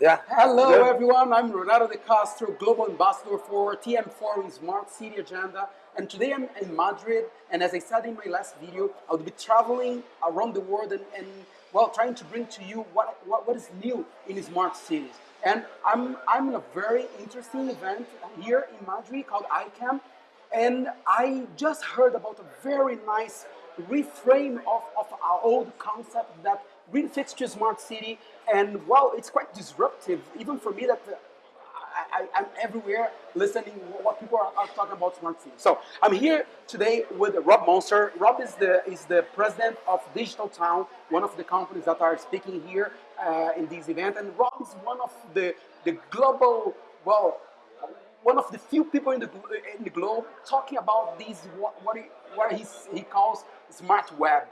Yeah. Hello, Good. everyone. I'm Renato de Castro, Global Ambassador for TM Forum Smart City Agenda. And today I'm in Madrid. And as I said in my last video, I'll be traveling around the world and, and well, trying to bring to you what, what, what is new in smart cities. And I'm, I'm in a very interesting event here in Madrid called ICANN. And I just heard about a very nice reframe of, of our old concept that really fits to smart city. And wow, it's quite disruptive, even for me that uh, I, am everywhere listening what people are, are, talking about smart city. So I'm here today with Rob Monster. Rob is the is the president of Digital Town, one of the companies that are speaking here uh, in this event. And Rob is one of the the global well one of the few people in the, in the globe talking about these what, what, he, what he calls smart web.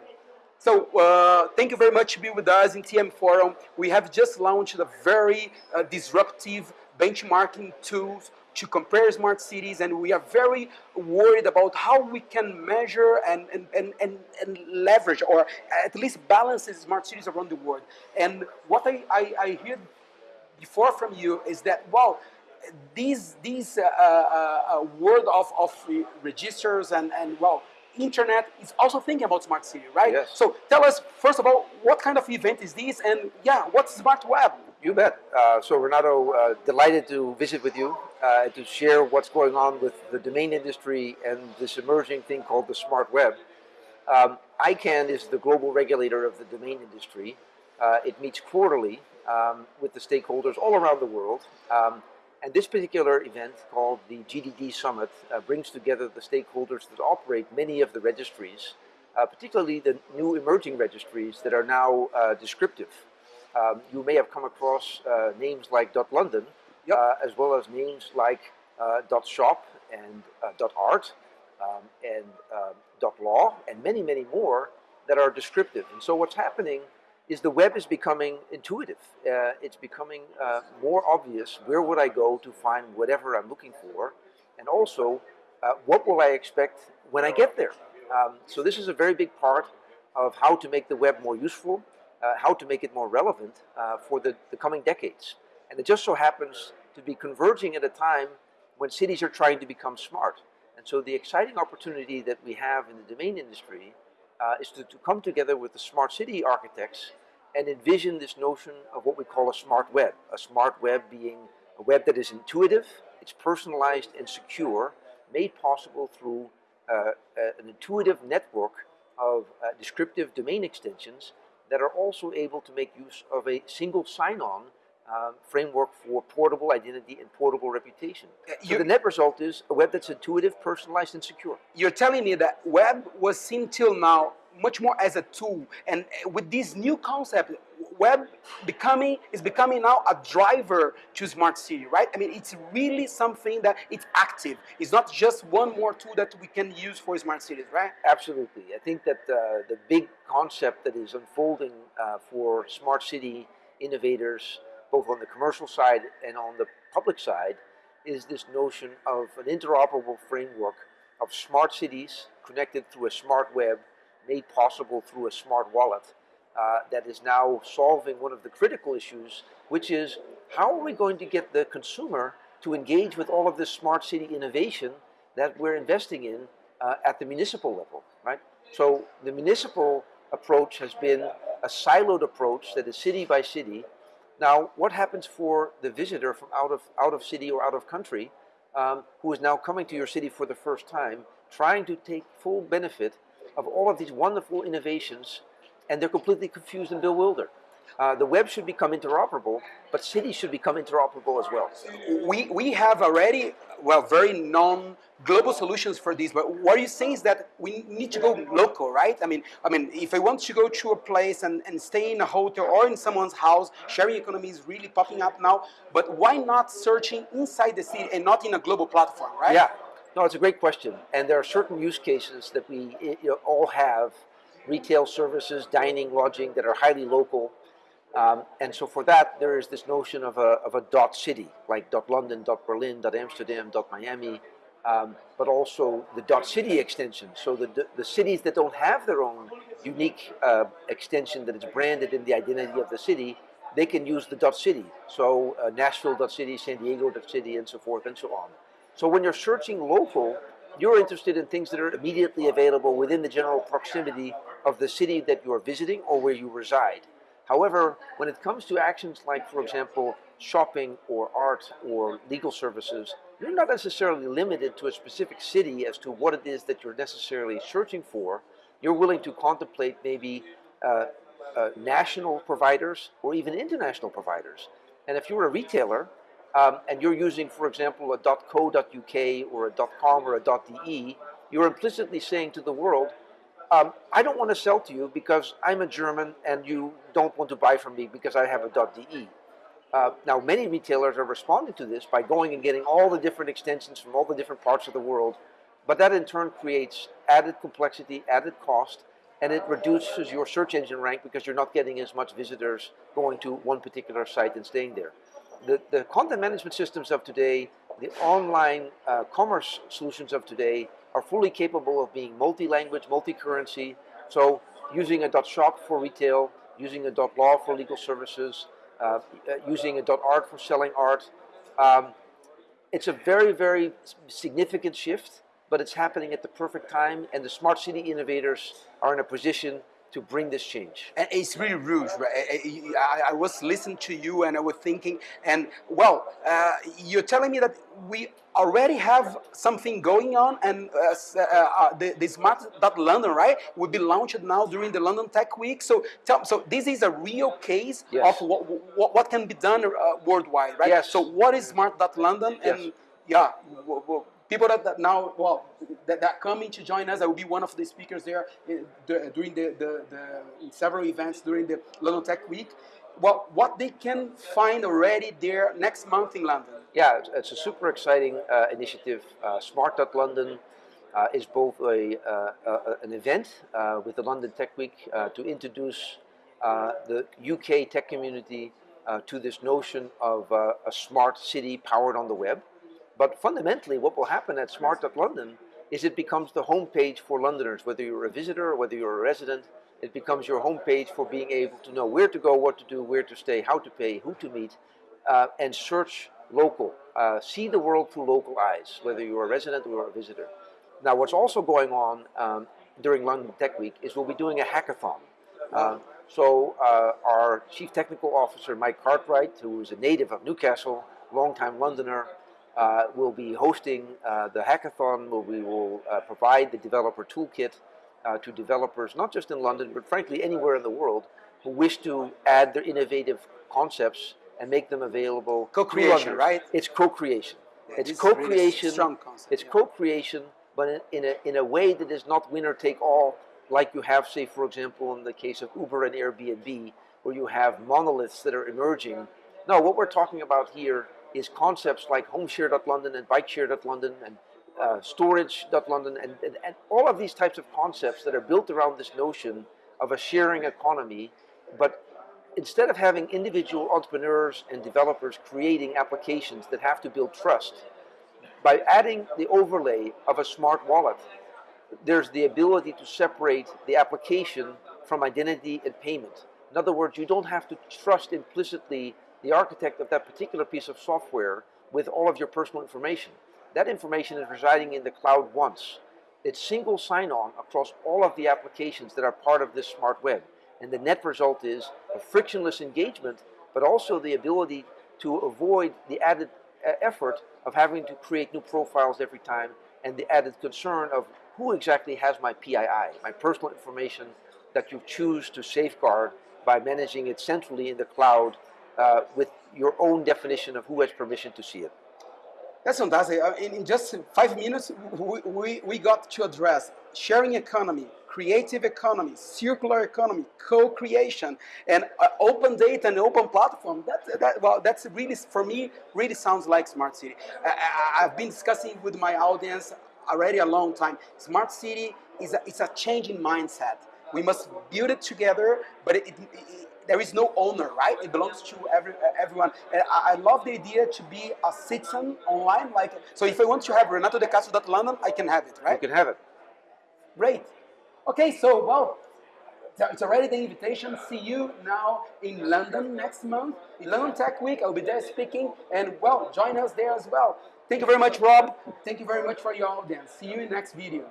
So uh, thank you very much to be with us in TM Forum. We have just launched a very uh, disruptive benchmarking tools to compare smart cities and we are very worried about how we can measure and, and, and, and, and leverage or at least balance smart cities around the world. And what I, I, I hear before from you is that, well, these these uh, uh, uh, world of, of registers and, and well internet is also thinking about smart city right? Yes. so tell us first of all what kind of event is this? And yeah what's smart web? You bet. Uh, so Renato uh, delighted to visit with you uh, to share what's going on with the domain industry and this emerging thing called the smart web. Um, ICANN is the global regulator of the domain industry. It meets quarterly um, with the stakeholders all around the world. Um, and this particular event, called the GDD Summit, uh, brings together the stakeholders that operate many of the registries, uh, particularly the new emerging registries that are now uh, descriptive. Um, you may have come across uh, names like .london, yep. Uh, as well as names like uh, .shop and .art um, and .law and many, many more that are descriptive. And so what's happening is the web is becoming intuitive. Uh, it's becoming uh, more obvious where would I go to find whatever I'm looking for, and also uh, what will I expect when I get there. Um, so this is a very big part of how to make the web more useful, uh, how to make it more relevant uh, for the, the coming decades. And it just so happens to be converging at a time when cities are trying to become smart. And so the exciting opportunity that we have in the domain industry uh, is to, to, come together with the smart city architects and envision this notion of what we call a smart web. A smart web being a web that is intuitive, it's personalized and secure, made possible through uh, an intuitive network of uh, descriptive domain extensions that are also able to make use of a single sign-on um, framework for portable identity and portable reputation. Uh, so the net result is a web that's intuitive, personalized, and secure. You're telling me that web was seen till now much more as a tool, and uh, with this new concept, web becoming is becoming now a driver to smart city, right? I mean, it's really something that it's active. It's not just one more tool that we can use for smart cities, right? Absolutely. I think that uh, the big concept that is unfolding uh, for smart city innovators both on the commercial side and on the public side, is this notion of an interoperable framework of smart cities connected through a smart web, made possible through a smart wallet, uh, that is now solving one of the critical issues, which is how are we going to get the consumer to engage with all of this smart city innovation that we're investing in uh, at the municipal level, right? So the municipal approach has been a siloed approach that is city by city, now, what happens for the visitor from out of, out of city or out of country um, who is now coming to your city for the first time, trying to take full benefit of all of these wonderful innovations, and they're completely confused and bewildered? Uh, the web should become interoperable, but cities should become interoperable as well. We, we have already, well, very non global solutions for this, but what you're saying is that we need to go local, right? I mean, I mean, if I want to go to a place and, and stay in a hotel or in someone's house, sharing economy is really popping up now, but why not searching inside the city and not in a global platform, right? Yeah, no, it's a great question. And there are certain use cases that we you know, all have, retail services, dining, lodging, that are highly local, um, and so for that, there is this notion of a, of a dot city, like dot London, dot Berlin, dot Amsterdam, dot Miami, um, but also the dot city extension. So the, the cities that don't have their own unique uh, extension that is branded in the identity of the city they can use the dot city. So uh, city, San Diego dot city, and so forth and so on. So when you're searching local, you're interested in things that are immediately available within the general proximity of the city that you are visiting or where you reside. However, when it comes to actions like, for example, shopping or art or legal services, you're not necessarily limited to a specific city as to what it is that you're necessarily searching for. You're willing to contemplate maybe uh, uh, national providers or even international providers. And if you're a retailer um, and you're using, for example, a .co.uk or a .com or a .de, you're implicitly saying to the world, um, I don't want to sell to you because I'm a German and you don't want to buy from me because I have a .de. Uh, now, many retailers are responding to this by going and getting all the different extensions from all the different parts of the world, but that in turn creates added complexity, added cost, and it reduces your search engine rank because you're not getting as much visitors going to one particular site and staying there. The, the content management systems of today, the online uh, commerce solutions of today are fully capable of being multi-language, multi-currency, so using a .dot .shop for retail, using a dot .law for legal services, uh, uh, using a .art for selling art. Um, it's a very, very significant shift, but it's happening at the perfect time, and the smart city innovators are in a position to bring this change. And it's really rude, right? I, I, was listening to you and I was thinking, and well, uh, you're telling me that we already have something going on and uh, uh, uh the, the Smart London, right, will be launched now during the London Tech Week. So, tell, so this is a real case yes. of what, what, what, can be done uh, worldwide, right? Yes. So what is Smart London? Yes. And yeah, people that, now, well, that, that coming to join us, I will be one of the speakers there eh, during the, the, the several events during the London Tech Week. Well, what they can find already there next month in London. Yeah, it's a super exciting uh, initiative. Uh, Smart London uh, is both a, uh, an event uh, with the London Tech Week uh, to introduce the UK tech community to this notion of a smart city powered on the web. But fundamentally, what will happen at Smart.London is it becomes the homepage for Londoners, whether you're a visitor or whether you're a resident, it becomes your homepage for being able to know where to go, what to do, where to stay, how to pay, who to meet, uh, and search local. Uh, see the world through local eyes, whether you're a resident or a visitor. Now, what's also going on um, during London Tech Week is we'll be doing a hackathon. Uh, so uh, our Chief Technical Officer, Mike Cartwright, who is a native of Newcastle, longtime Londoner, uh, will be hosting uh, the hackathon where we will uh, provide the developer toolkit uh, to developers, not just in London, but frankly anywhere in the world, who wish to add their innovative concepts and make them available. Co-creation, right? It's co-creation. Yeah, it's co-creation. Really strong concept. It's yeah. co-creation, but in, in, a, in a way that is not winner take all, like you have, say, for example, in the case of Uber and Airbnb, where you have monoliths that are emerging. No, what we're talking about here is concepts like homeshare.london and bikeshare.london and uh, storage.london and, and, and all of these types of concepts that are built around this notion of a sharing economy, but instead of having individual entrepreneurs and developers creating applications that have to build trust, by adding the overlay of a smart wallet, there's the ability to separate the application from identity and payment. In other words, you don't have to trust implicitly the architect of that particular piece of software with all of your personal information. That information is residing in the cloud once. It's single sign-on across all of the applications that are part of this smart web. And the net result is a frictionless engagement, but also the ability to avoid the added uh, effort of having to create new profiles every time and the added concern of who exactly has my PII, my personal information that you choose to safeguard by managing it centrally in the cloud uh, with your own definition of who has permission to see it. That's fantastic. Uh, in, in just five minutes, we, we, we got to address sharing economy, creative economy, circular economy, co-creation, and uh, open data and open platform. That, that, well, that's really, for me, really sounds like smart city. I, have been discussing with my audience already a long time. Smart city is a, it's a changing mindset. We must build it together, but it, it, there is no owner, right? It belongs to every everyone. And I, I, love the idea to be a citizen online. Like, so if I want to have Renato de Castro London, I can have it, right? You can have it. Great. Okay, so well, it's already the invitation. See you now in London next month, in London Tech Week. I'll be there speaking, and well, join us there as well. Thank you very much, Rob. Thank you very much for your audience. See you in next video.